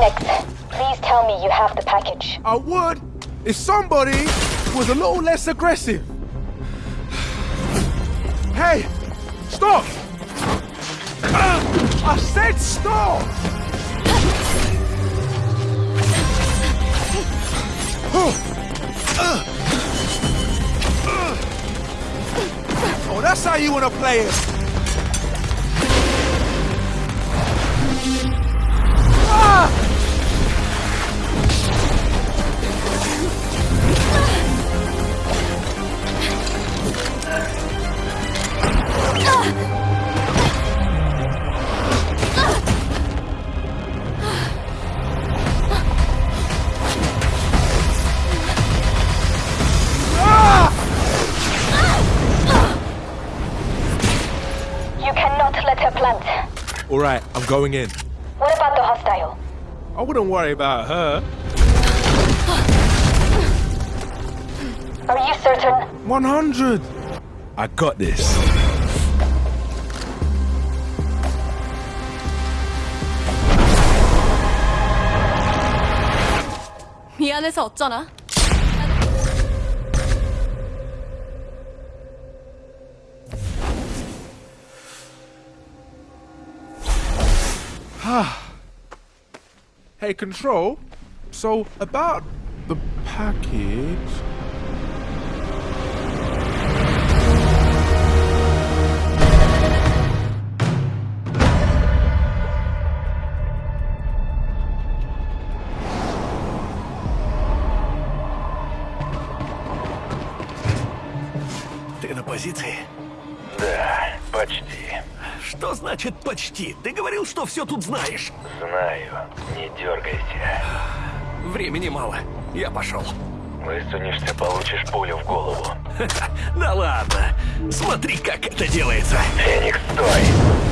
Phoenix, please tell me you have the package. I would if somebody was a little less aggressive. Hey, stop! Uh, I said stop! Oh, that's how you want to play it. Ah! All right, I'm going in. What about the hostile? I wouldn't worry about her. Are you certain? 100. I got this. 미안해서 어쩌나? Hey, Control. So, about the package. значит почти? Ты говорил, что все тут знаешь. Знаю. Не дергайся. Времени мало. Я пошел. Высунешься, получишь пулю в голову. Да ладно. Смотри, как это делается. Феникс, стой!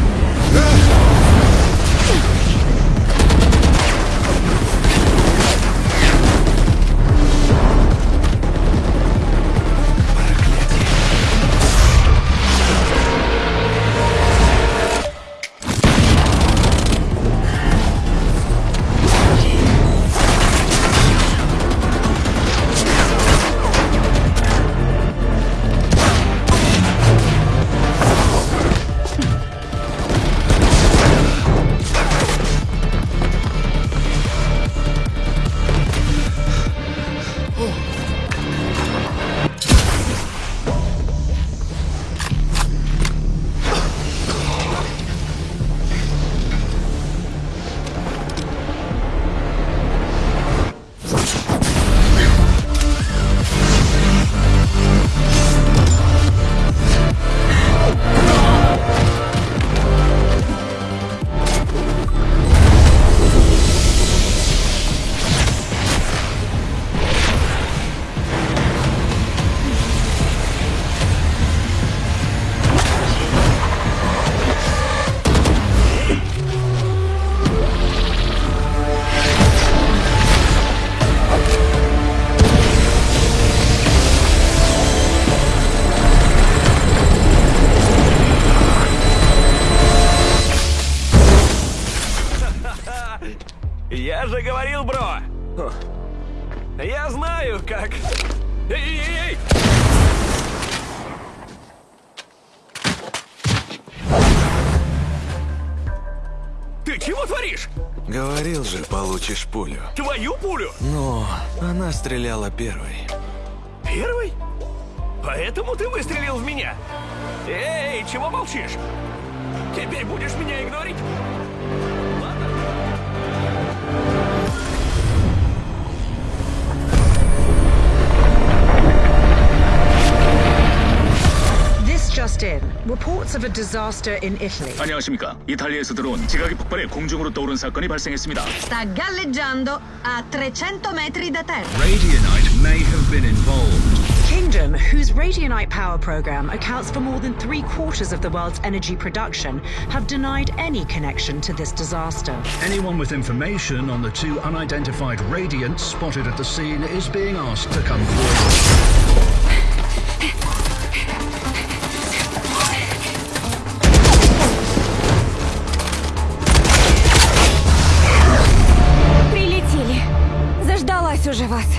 Она стреляла первой. Первый? Поэтому ты выстрелил в меня? Эй, чего молчишь? Теперь будешь меня игнорить? just in. Reports of a disaster in Italy. 안녕하십니까. 이탈리아에서 들어온 지각이 폭발해 공중으로 떠오른 사건이 발생했습니다. Sta galleggiando a 300 metri da terra. Radionite may have been involved. Kingdom, whose Radionite power program accounts for more than three quarters of the world's energy production, have denied any connection to this disaster. Anyone with information on the two unidentified radiants spotted at the scene is being asked to come forward.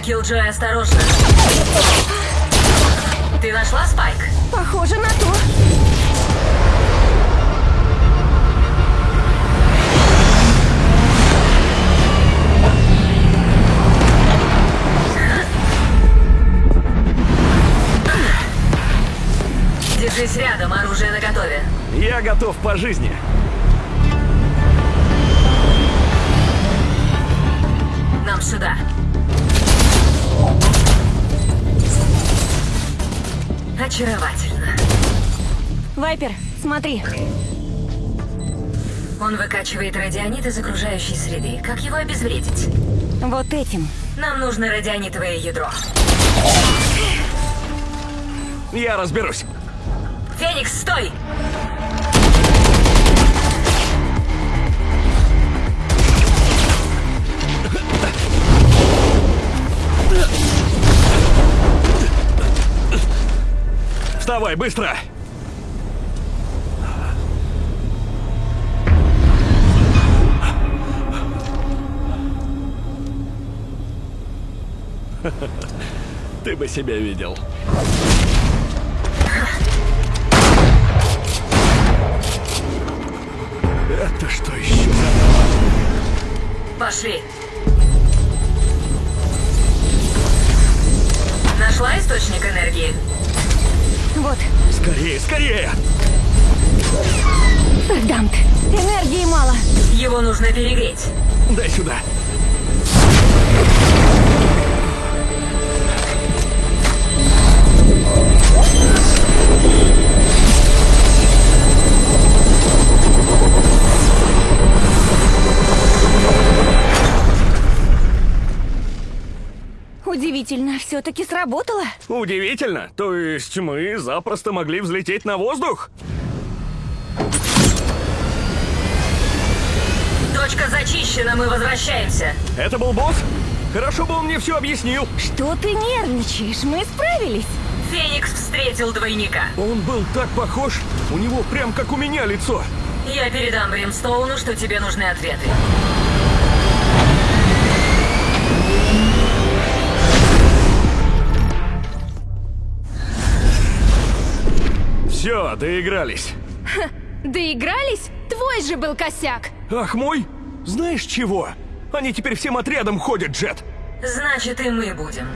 Киллджой, осторожно. Ты нашла Спайк? Похоже на Очаровательно. Вайпер, смотри. Он выкачивает радионит из окружающей среды. Как его обезвредить? Вот этим. Нам нужно радионитовое ядро. Я разберусь. Феникс, стой! Вставай, быстро! Ты бы себя видел. Это что еще. Пошли. Нашла источник энергии? Вот, Скорее, скорее! Дамт. Энергии мало. Его нужно перегреть. Дай сюда. Все-таки сработало. Удивительно. То есть мы запросто могли взлететь на воздух? Точка зачищена, мы возвращаемся. Это был босс? Хорошо бы он мне все объяснил. Что ты нервничаешь? Мы справились. Феникс встретил двойника. Он был так похож. У него прям как у меня лицо. Я передам Бримстоуну, что тебе нужны ответы. Все, доигрались. Доигрались? Твой же был косяк. Ах мой? Знаешь чего? Они теперь всем отрядом ходят, Джет. Значит, и мы будем.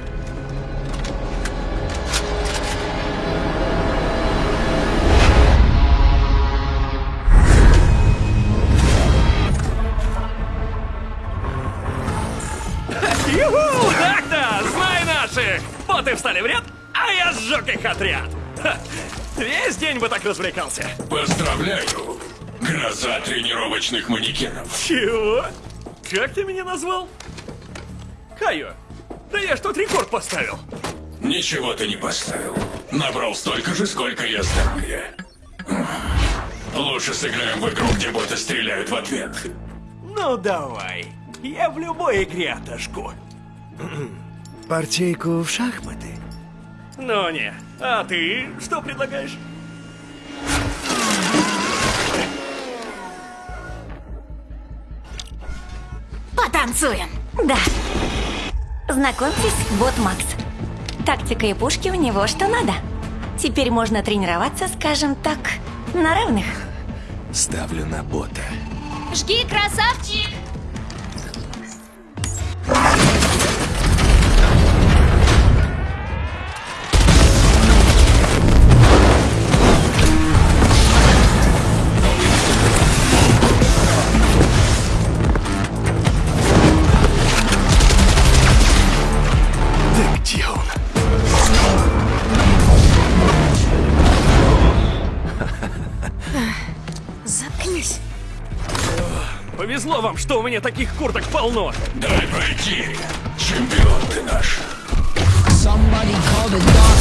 Юху! Так-то! Знай наших! Вот и встали в ряд, а я сжег их отряд. Ха, Весь день бы так развлекался. Поздравляю! Гроза тренировочных манекенов. Чего? Как ты меня назвал? Кайо, да я что, рекорд поставил? Ничего ты не поставил. Набрал столько же, сколько я здоровья. Лучше сыграем в игру, где боты стреляют в ответ. Ну давай. Я в любой игре отожгу. Партейку в шахматы. Ну не. А ты что предлагаешь? Потанцуем. Да. Знакомьтесь, вот Макс. Тактика и пушки у него что надо. Теперь можно тренироваться, скажем так, на равных. Ставлю на бота. Жги, красавчик! Вам, что у меня таких курток полно. Дай пройти. Чемпион ты наш. Да.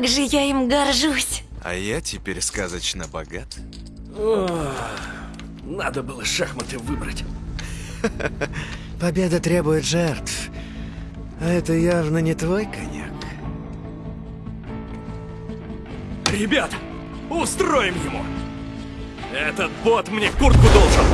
Как же я им горжусь. А я теперь сказочно богат. Надо было шахматы выбрать. Победа требует жертв. А это явно не твой коньяк. Ребята, устроим ему! Этот бот мне куртку должен!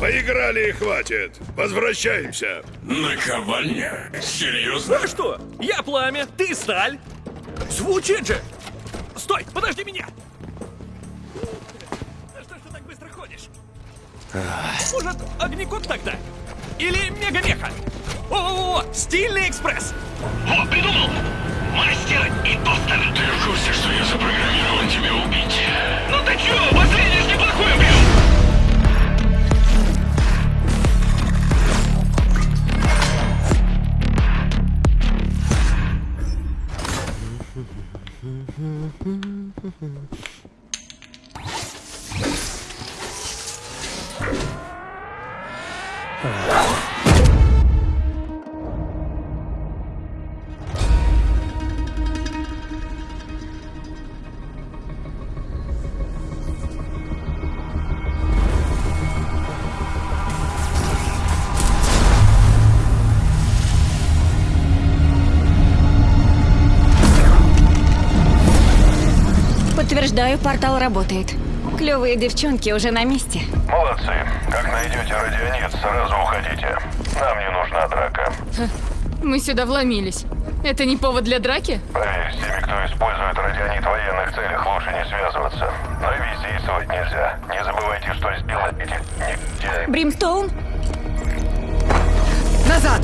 Поиграли и хватит. Возвращаемся. Наковальня? Серьезно? А что? Я пламя, ты сталь. Звучит же! Стой, подожди меня! А что ж ты так быстро ходишь? Может, огнекот тогда? Или мегамеха? О-о-о, стильный экспресс! О, придумал! Мастер и тостер. Ты в курсе, что я запрограммирован тебя убить? Ну ты чё, последний ж неплохой убил! Mm-hmm. Подтверждаю, портал работает. Клевые девчонки уже на месте. Молодцы. Как найдете радионет, сразу уходите. Нам не нужна драка. Мы сюда вломились. Это не повод для драки? Поверь, с теми, кто использует радионит в военных целях, лучше не связываться. Но и бездействовать нельзя. Не забывайте, что сделать эти негодяи. Бримстоун? Назад!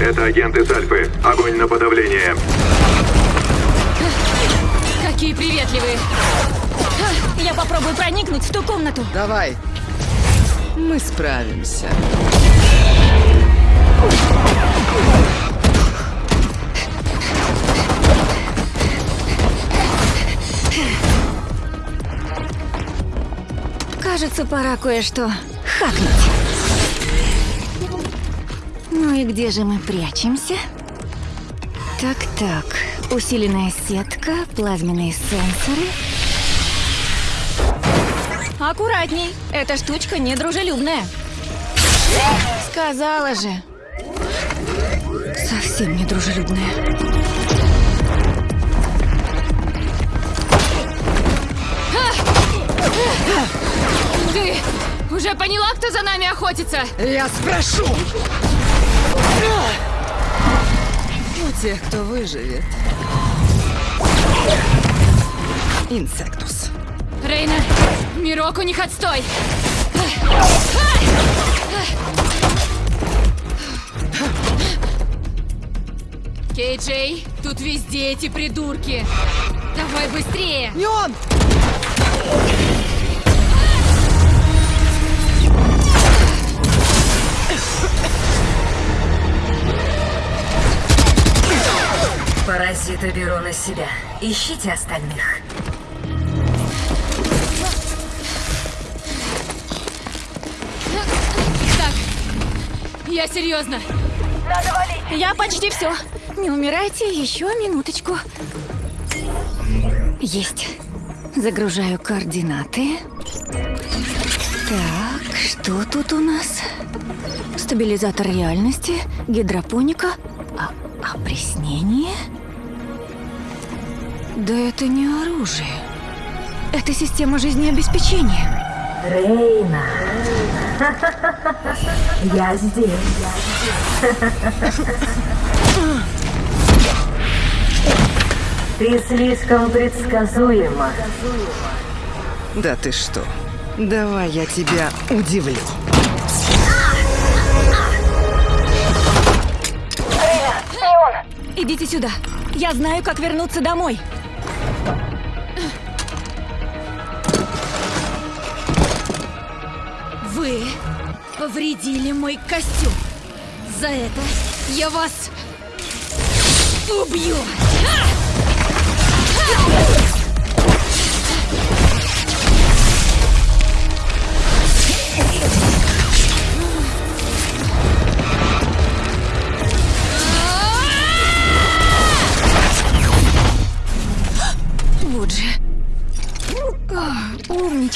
Это агент из Альфы. Огонь на подавление. Какие приветливые! Я попробую проникнуть в ту комнату. Давай. Мы справимся. Кажется, пора кое-что хакнуть. Ну и где же мы прячемся? Так-так. Усиленная сетка, плазменные сенсоры. Аккуратней. Эта штучка недружелюбная. Сказала же. Совсем недружелюбная. Ты уже поняла, кто за нами охотится? Я спрошу! У тех, кто выживет. Инсектус. Рейна, Мирок, у них отстой! Кей-Джей, тут везде эти придурки! Давай быстрее! Не он! Паразиты беру на себя. Ищите остальных. Так, я серьезно. Надо валить. Я почти все. Не умирайте, еще минуточку. Есть. Загружаю координаты. Так, что тут у нас? Стабилизатор реальности, гидропоника, опреснение? Да это не оружие. Это система жизнеобеспечения. Рейна. Я здесь. Ты слишком предсказуема. Да ты что? Давай я тебя удивлю. Идите сюда. Я знаю, как вернуться домой. Вы повредили мой костюм. За это я вас убью. Вот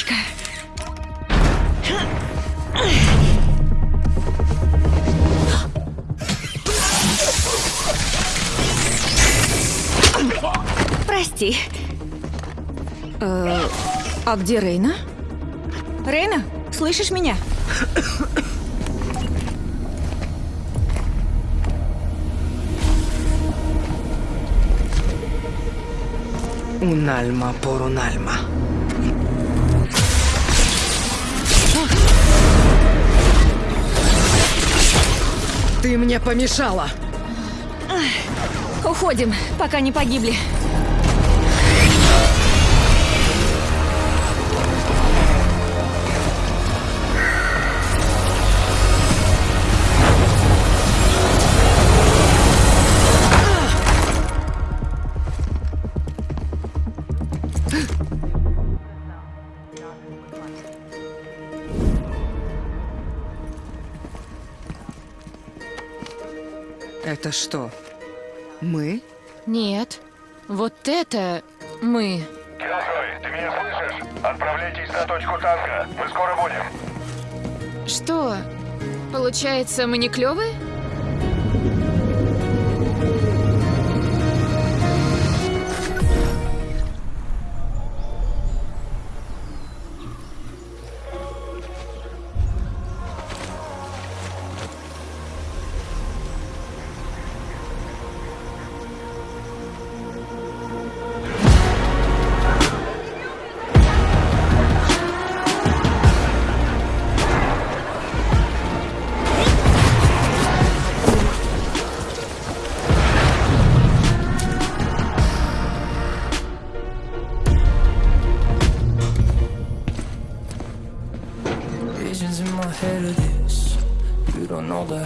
Умничка. Прости. Э, а где Рейна? Рейна, слышишь меня? Унальма порунальма. Ты мне помешала. Уходим, пока не погибли. Это что? Мы? Нет. Вот это мы. Киллджой, ты меня слышишь? Отправляйтесь на точку танка. Мы скоро будем. Что? Получается, мы не клевые?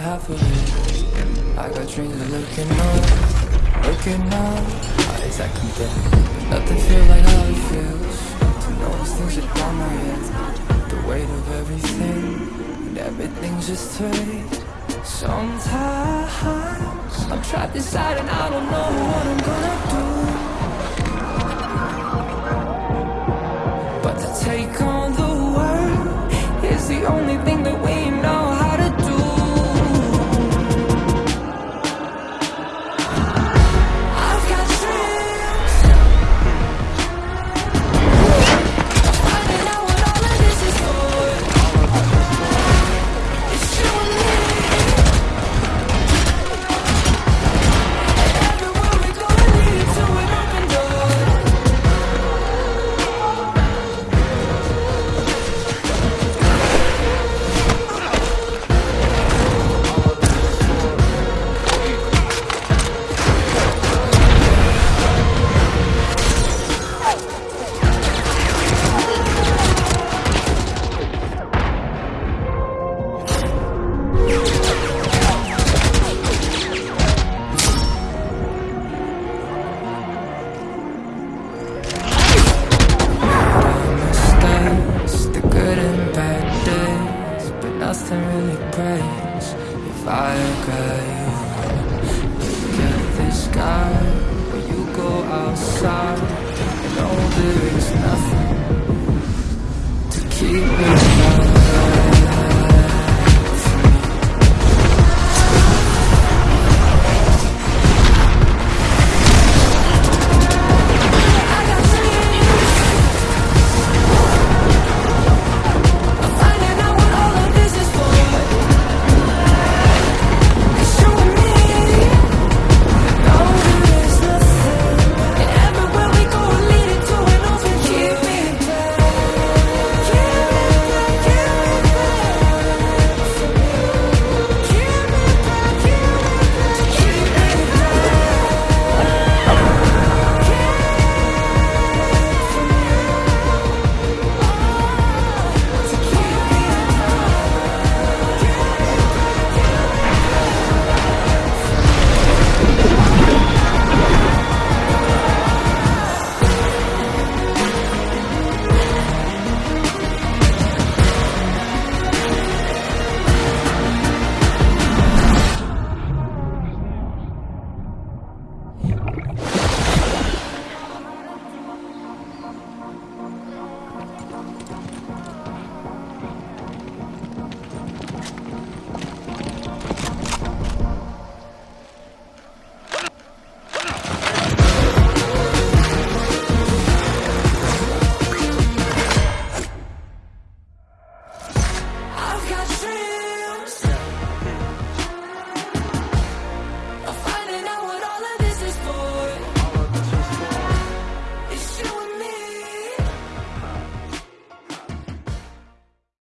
Half of it. I got dreams of looking up, looking up. Eyes I can get. Nothing feel like how it feels. To know these things upon my head. The weight of everything, and everything's just fate. Sometimes I'm trapped inside and I don't know what I'm gonna do. But to take on the world is the only thing that we know really if I got you. You get this guy, but you go outside.